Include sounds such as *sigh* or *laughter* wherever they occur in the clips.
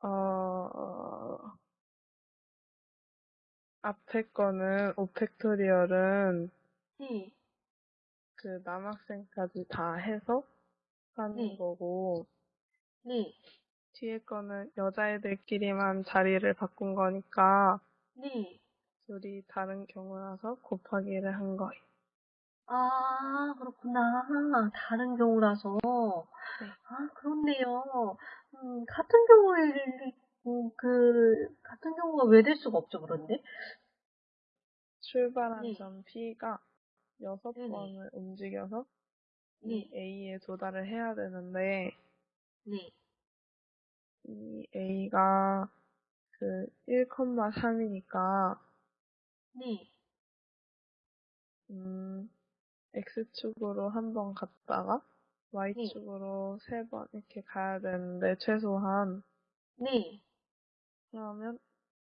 어, 어, 앞에 거는 오팩토리얼은, 네. 그 남학생까지 다 해서 하는 네. 거고 네. 뒤에 거는 여자애들끼리만 자리를 바꾼 거니까 네. 둘이 다른 경우라서 곱하기를 한 거예요. 아, 그렇구나. 다른 경우라서. 네. 아, 그렇네요. 음, 같은 경우에, 음, 그, 같은 경우가 왜 될 수가 없죠, 그런데? 출발한 네. 점 P가 여섯 네네. 번을 움직여서 네, 이 A에 도달을 해야 되는데, 네, 이 A가 그 1,3이니까, 네. 음, X축으로 한 번 갔다가 Y축으로 세번 이렇게 가야 되는데, 최소한. 네. 그러면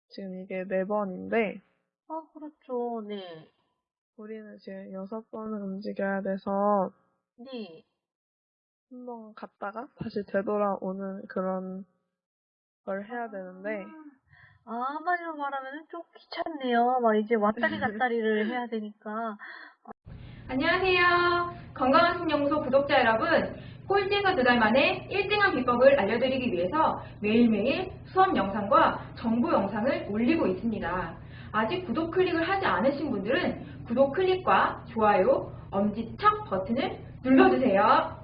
지금 이게 네 번인데, 아, 그렇죠. 네. 우리는 지금 여섯 번을 움직여야 돼서, 네. 한 번 갔다가 다시 되돌아오는 그런 걸 해야 되는데, 아, 한마디로 말하면 좀 귀찮네요. 막 이제 왔다리 *laughs* 갔다리를 해야 되니까. 안녕하세요. 건강한 신연구소 구독자 여러분. 꼴찌에서 두 달 만에 1등한 비법을 알려드리기 위해서 매일매일 수업 영상과 정보 영상을 올리고 있습니다. 아직 구독 클릭을 하지 않으신 분들은 구독 클릭과 좋아요, 엄지척 버튼을 눌러주세요.